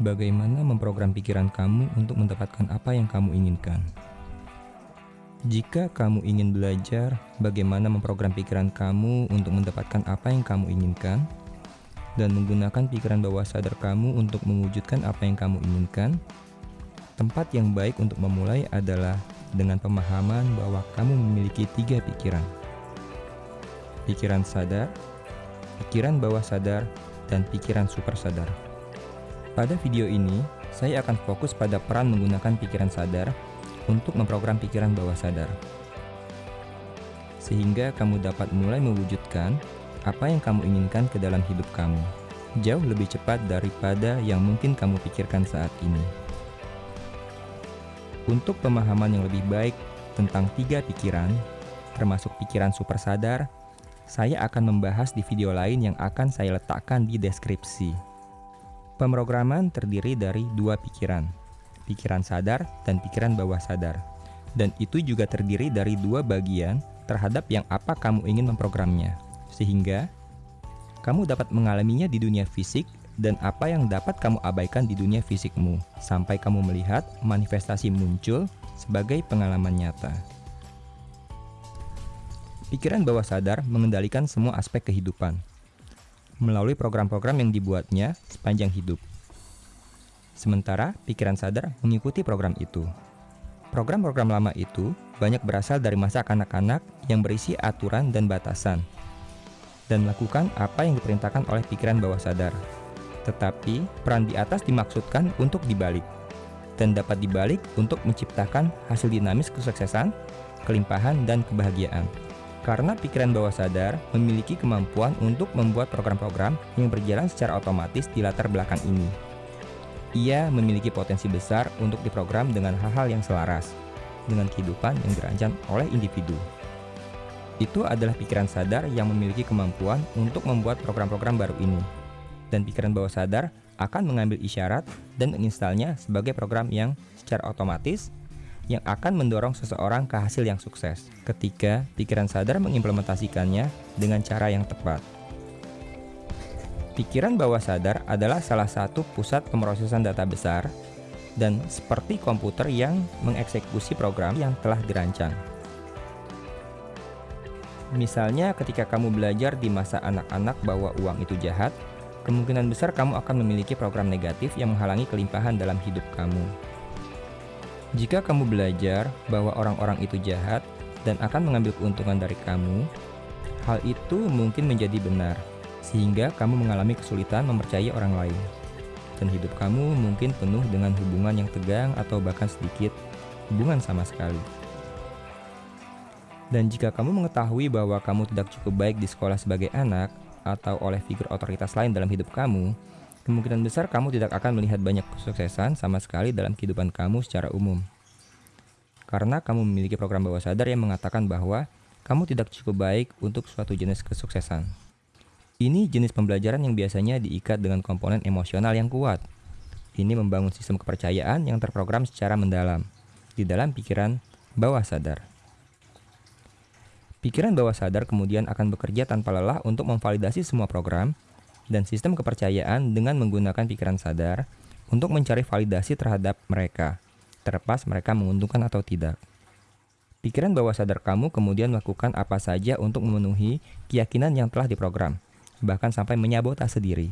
Bagaimana memprogram pikiran kamu untuk mendapatkan apa yang kamu inginkan? Jika kamu ingin belajar bagaimana memprogram pikiran kamu untuk mendapatkan apa yang kamu inginkan, dan menggunakan pikiran bawah sadar kamu untuk mewujudkan apa yang kamu inginkan, tempat yang baik untuk memulai adalah dengan pemahaman bahwa kamu memiliki tiga pikiran. Pikiran sadar, pikiran bawah sadar, dan pikiran super sadar. Pada video ini, saya akan fokus pada peran menggunakan pikiran sadar untuk memprogram pikiran bawah sadar. Sehingga kamu dapat mulai mewujudkan apa yang kamu inginkan ke dalam hidup kamu. Jauh lebih cepat daripada yang mungkin kamu pikirkan saat ini. Untuk pemahaman yang lebih baik tentang tiga pikiran, termasuk pikiran super sadar, saya akan membahas di video lain yang akan saya letakkan di deskripsi. Pemrograman terdiri dari dua pikiran, pikiran sadar dan pikiran bawah sadar. Dan itu juga terdiri dari dua bagian terhadap yang apa kamu ingin memprogramnya. Sehingga, kamu dapat mengalaminya di dunia fisik dan apa yang dapat kamu abaikan di dunia fisikmu, sampai kamu melihat manifestasi muncul sebagai pengalaman nyata. Pikiran bawah sadar mengendalikan semua aspek kehidupan, melalui program-program yang dibuatnya sepanjang hidup. Sementara pikiran sadar mengikuti program itu. Program-program lama itu banyak berasal dari masa kanak-kanak yang berisi aturan dan batasan, dan melakukan apa yang diperintahkan oleh pikiran bawah sadar. Tetapi, peran di atas dimaksudkan untuk dibalik, dan dapat dibalik untuk menciptakan hasil dinamis kesuksesan, kelimpahan, dan kebahagiaan. Karena pikiran bawah sadar memiliki kemampuan untuk membuat program-program yang berjalan secara otomatis di latar belakang ini. Ia memiliki potensi besar untuk diprogram dengan hal-hal yang selaras dengan kehidupan yang dirancang oleh individu. Itu adalah pikiran sadar yang memiliki kemampuan untuk membuat program-program baru ini. Dan pikiran bawah sadar akan mengambil isyarat dan menginstalnya sebagai program yang secara otomatis yang akan mendorong seseorang ke hasil yang sukses ketika pikiran sadar mengimplementasikannya dengan cara yang tepat. Pikiran bawah sadar adalah salah satu pusat pemrosesan data besar dan seperti komputer yang mengeksekusi program yang telah dirancang. Misalnya ketika kamu belajar di masa anak-anak bahwa uang itu jahat, kemungkinan besar kamu akan memiliki program negatif yang menghalangi kelimpahan dalam hidup kamu. Jika kamu belajar bahwa orang-orang itu jahat dan akan mengambil keuntungan dari kamu, hal itu mungkin menjadi benar, sehingga kamu mengalami kesulitan mempercayai orang lain. Dan hidup kamu mungkin penuh dengan hubungan yang tegang atau bahkan sedikit hubungan sama sekali. Dan jika kamu mengetahui bahwa kamu tidak cukup baik di sekolah sebagai anak atau oleh figur otoritas lain dalam hidup kamu, kemungkinan besar kamu tidak akan melihat banyak kesuksesan sama sekali dalam kehidupan kamu secara umum. Karena kamu memiliki program bawah sadar yang mengatakan bahwa kamu tidak cukup baik untuk suatu jenis kesuksesan. Ini jenis pembelajaran yang biasanya diikat dengan komponen emosional yang kuat. Ini membangun sistem kepercayaan yang terprogram secara mendalam di dalam pikiran bawah sadar. Pikiran bawah sadar kemudian akan bekerja tanpa lelah untuk memvalidasi semua program dan sistem kepercayaan dengan menggunakan pikiran sadar untuk mencari validasi terhadap mereka, terlepas mereka menguntungkan atau tidak. Pikiran bawah sadar kamu kemudian melakukan apa saja untuk memenuhi keyakinan yang telah diprogram, bahkan sampai menyabotase diri,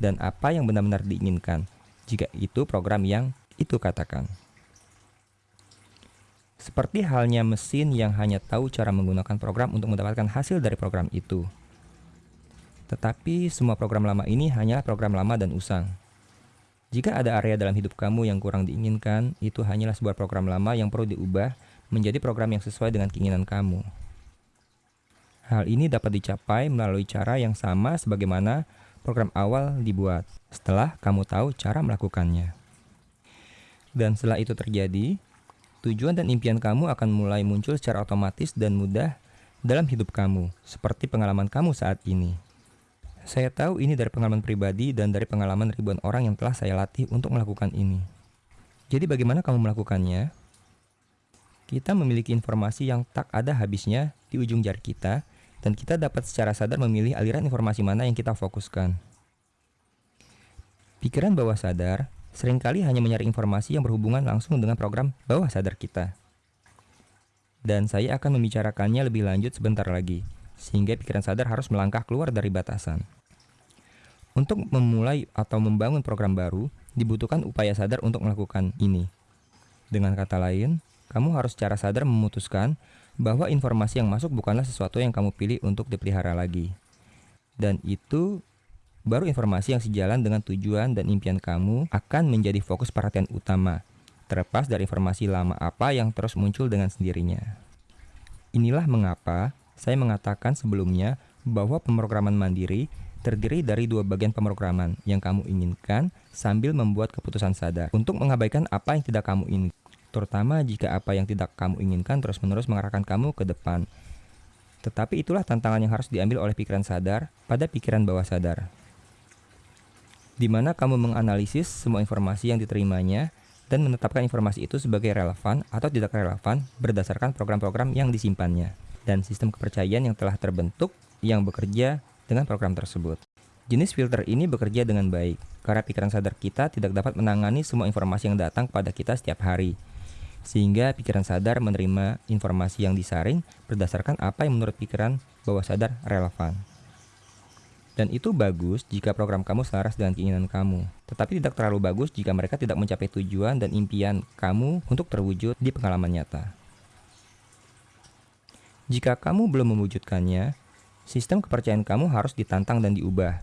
dan apa yang benar-benar diinginkan, jika itu program yang itu katakan. Seperti halnya mesin yang hanya tahu cara menggunakan program untuk mendapatkan hasil dari program itu. Tetapi semua program lama ini hanya program lama dan usang. Jika ada area dalam hidup kamu yang kurang diinginkan, itu hanyalah sebuah program lama yang perlu diubah menjadi program yang sesuai dengan keinginan kamu. Hal ini dapat dicapai melalui cara yang sama sebagaimana program awal dibuat, setelah kamu tahu cara melakukannya. Dan setelah itu terjadi, tujuan dan impian kamu akan mulai muncul secara otomatis dan mudah dalam hidup kamu, seperti pengalaman kamu saat ini. Saya tahu ini dari pengalaman pribadi dan dari pengalaman ribuan orang yang telah saya latih untuk melakukan ini. Jadi bagaimana kamu melakukannya? Kita memiliki informasi yang tak ada habisnya di ujung jari kita dan kita dapat secara sadar memilih aliran informasi mana yang kita fokuskan. Pikiran bawah sadar sering kali hanya mencari informasi yang berhubungan langsung dengan program bawah sadar kita. Dan saya akan membicarakannya lebih lanjut sebentar lagi, sehingga pikiran sadar harus melangkah keluar dari batasan. Untuk memulai atau membangun program baru, dibutuhkan upaya sadar untuk melakukan ini. Dengan kata lain, kamu harus secara sadar memutuskan bahwa informasi yang masuk bukanlah sesuatu yang kamu pilih untuk dipelihara lagi. Dan itu baru informasi yang sejalan dengan tujuan dan impian kamu akan menjadi fokus perhatian utama, terlepas dari informasi lama apa yang terus muncul dengan sendirinya. Inilah mengapa saya mengatakan sebelumnya bahwa pemrograman mandiri terdiri dari dua bagian pemrograman yang kamu inginkan sambil membuat keputusan sadar untuk mengabaikan apa yang tidak kamu inginkan, terutama jika apa yang tidak kamu inginkan terus-menerus mengarahkan kamu ke depan. Tetapi itulah tantangan yang harus diambil oleh pikiran sadar pada pikiran bawah sadar di mana kamu menganalisis semua informasi yang diterimanya dan menetapkan informasi itu sebagai relevan atau tidak relevan berdasarkan program-program yang disimpannya dan sistem kepercayaan yang telah terbentuk yang bekerja dengan program tersebut. Jenis filter ini bekerja dengan baik karena pikiran sadar kita tidak dapat menangani semua informasi yang datang pada kita setiap hari. Sehingga pikiran sadar menerima informasi yang disaring berdasarkan apa yang menurut pikiran bawah sadar relevan. Dan itu bagus jika program kamu selaras dengan keinginan kamu. Tetapi tidak terlalu bagus jika mereka tidak mencapai tujuan dan impian kamu untuk terwujud di pengalaman nyata. Jika kamu belum mewujudkannya, sistem kepercayaan kamu harus ditantang dan diubah.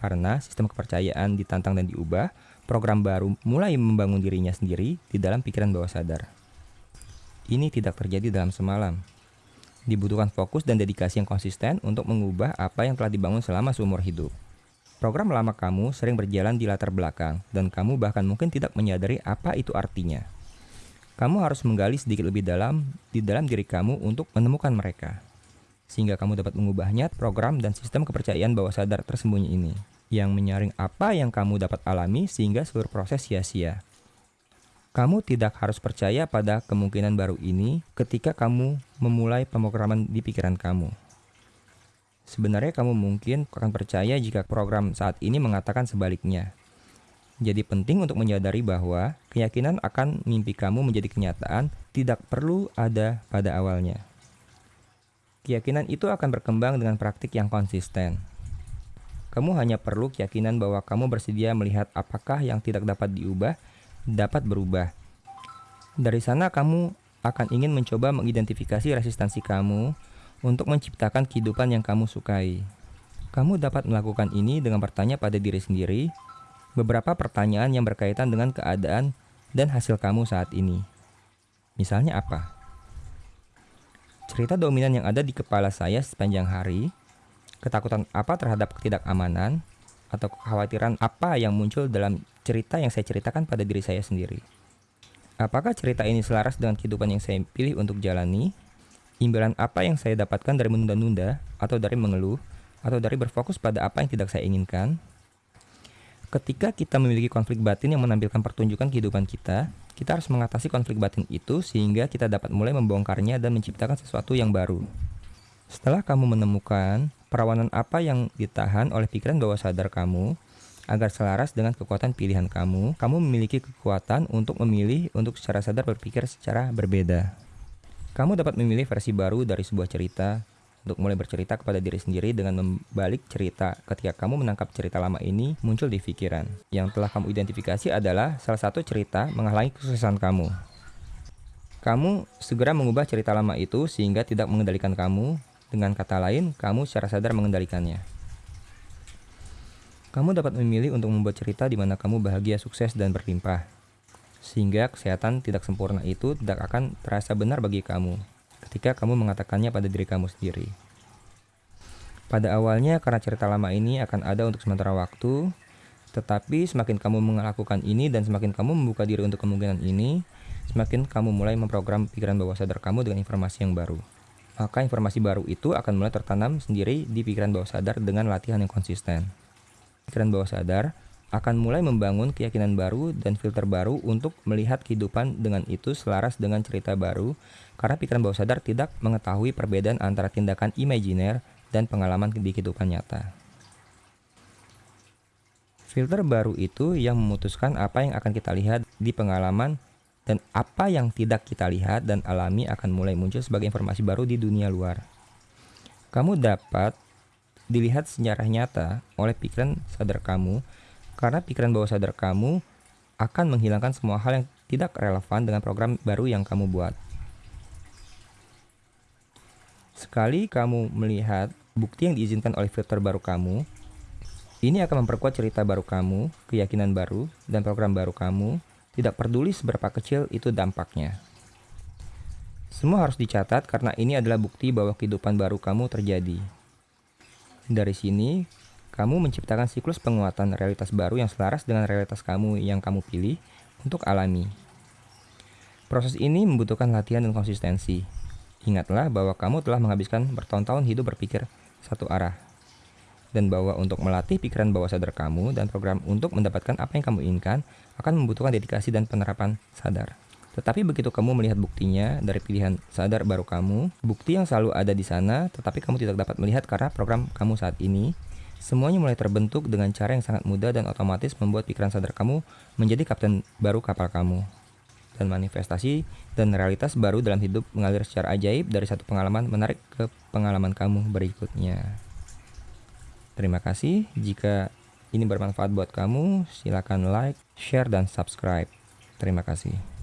Karena sistem kepercayaan ditantang dan diubah, program baru mulai membangun dirinya sendiri di dalam pikiran bawah sadar. Ini tidak terjadi dalam semalam, dibutuhkan fokus dan dedikasi yang konsisten untuk mengubah apa yang telah dibangun selama seumur hidup. Program lama kamu sering berjalan di latar belakang, dan kamu bahkan mungkin tidak menyadari apa itu artinya. Kamu harus menggali sedikit lebih dalam di dalam diri kamu untuk menemukan mereka, sehingga kamu dapat mengubahnya program dan sistem kepercayaan bawah sadar tersembunyi ini, yang menyaring apa yang kamu dapat alami sehingga seluruh proses sia-sia. Kamu tidak harus percaya pada kemungkinan baru ini ketika kamu memulai pemrograman di pikiran kamu. Sebenarnya kamu mungkin akan percaya jika program saat ini mengatakan sebaliknya. Jadi penting untuk menyadari bahwa keyakinan akan mimpi kamu menjadi kenyataan tidak perlu ada pada awalnya. Keyakinan itu akan berkembang dengan praktik yang konsisten. Kamu hanya perlu keyakinan bahwa kamu bersedia melihat apakah yang tidak dapat diubah dapat berubah. Dari sana kamu akan ingin mencoba mengidentifikasi resistansi kamu untuk menciptakan kehidupan yang kamu sukai. Kamu dapat melakukan ini dengan bertanya pada diri sendiri beberapa pertanyaan yang berkaitan dengan keadaan dan hasil kamu saat ini. Misalnya apa? Cerita dominan yang ada di kepala saya sepanjang hari, ketakutan apa terhadap ketidakamanan, atau kekhawatiran apa yang muncul dalam cerita yang saya ceritakan pada diri saya sendiri. Apakah cerita ini selaras dengan kehidupan yang saya pilih untuk jalani? Imbalan apa yang saya dapatkan dari menunda-nunda, atau dari mengeluh, atau dari berfokus pada apa yang tidak saya inginkan? Ketika kita memiliki konflik batin yang menampilkan pertunjukan kehidupan kita, kita harus mengatasi konflik batin itu sehingga kita dapat mulai membongkarnya dan menciptakan sesuatu yang baru. Setelah kamu menemukan perawanan apa yang ditahan oleh pikiran bawah sadar kamu, agar selaras dengan kekuatan pilihan kamu, kamu memiliki kekuatan untuk memilih untuk secara sadar berpikir secara berbeda. Kamu dapat memilih versi baru dari sebuah cerita untuk mulai bercerita kepada diri sendiri dengan membalik cerita ketika kamu menangkap cerita lama ini muncul di pikiran. Yang telah kamu identifikasi adalah salah satu cerita menghalangi kesuksesan kamu. Kamu segera mengubah cerita lama itu sehingga tidak mengendalikan kamu. Dengan kata lain, kamu secara sadar mengendalikannya. Kamu dapat memilih untuk membuat cerita di mana kamu bahagia, sukses, dan berlimpah. Sehingga kesehatan tidak sempurna itu tidak akan terasa benar bagi kamu ketika kamu mengatakannya pada diri kamu sendiri. Pada awalnya karena cerita lama ini akan ada untuk sementara waktu, tetapi semakin kamu melakukan ini dan semakin kamu membuka diri untuk kemungkinan ini, semakin kamu mulai memprogram pikiran bawah sadar kamu dengan informasi yang baru. Maka informasi baru itu akan mulai tertanam sendiri di pikiran bawah sadar dengan latihan yang konsisten pikiran bawah sadar akan mulai membangun keyakinan baru dan filter baru untuk melihat kehidupan dengan itu selaras dengan cerita baru karena pikiran bawah sadar tidak mengetahui perbedaan antara tindakan imajiner dan pengalaman di kehidupan nyata. Filter baru itu yang memutuskan apa yang akan kita lihat di pengalaman dan apa yang tidak kita lihat dan alami akan mulai muncul sebagai informasi baru di dunia luar. Kamu dapat dilihat secara nyata oleh pikiran sadar kamu karena pikiran bawah sadar kamu akan menghilangkan semua hal yang tidak relevan dengan program baru yang kamu buat. Sekali kamu melihat bukti yang diizinkan oleh filter baru kamu, ini akan memperkuat cerita baru kamu, keyakinan baru, dan program baru kamu, tidak peduli seberapa kecil itu dampaknya. Semua harus dicatat karena ini adalah bukti bahwa kehidupan baru kamu terjadi. Dari sini, kamu menciptakan siklus penguatan realitas baru yang selaras dengan realitas kamu yang kamu pilih untuk alami. Proses ini membutuhkan latihan dan konsistensi, Ingatlah bahwa kamu telah menghabiskan bertahun-tahun hidup berpikir satu arah. Dan bahwa untuk melatih pikiran bawah sadar kamu dan program untuk mendapatkan apa yang kamu inginkan akan membutuhkan dedikasi dan penerapan sadar. Tetapi begitu kamu melihat buktinya dari pilihan sadar baru kamu, bukti yang selalu ada di sana, tetapi kamu tidak dapat melihat karena program kamu saat ini, semuanya mulai terbentuk dengan cara yang sangat mudah dan otomatis membuat pikiran sadar kamu menjadi kapten baru kapal kamu dan manifestasi dan realitas baru dalam hidup mengalir secara ajaib dari satu pengalaman menarik ke pengalaman kamu berikutnya. Terima kasih. Jika ini bermanfaat buat kamu, silakan like, share, dan subscribe. Terima kasih.